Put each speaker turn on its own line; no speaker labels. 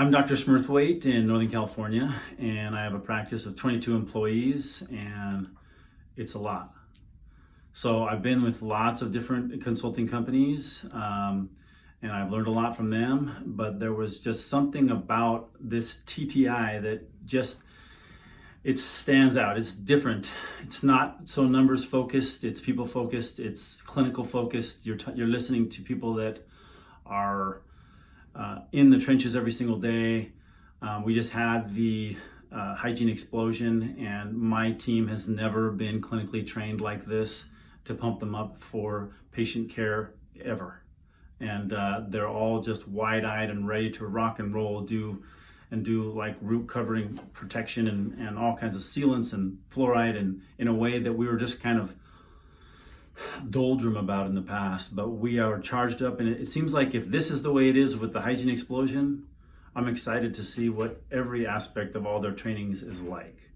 I'm Dr. Smurthwaite in Northern California, and I have a practice of 22 employees, and it's a lot. So I've been with lots of different consulting companies, um, and I've learned a lot from them. But there was just something about this TTI that just it stands out. It's different. It's not so numbers focused. It's people focused. It's clinical focused. You're you're listening to people that are uh, in the trenches every single day. Um, we just had the uh, hygiene explosion, and my team has never been clinically trained like this to pump them up for patient care ever. And uh, they're all just wide eyed and ready to rock and roll, do and do like root covering protection and, and all kinds of sealants and fluoride, and in a way that we were just kind of doldrum about in the past, but we are charged up. And it, seems like if this is the way it is with the hygiene explosion, I'm excited to see what every aspect of all their trainings is like.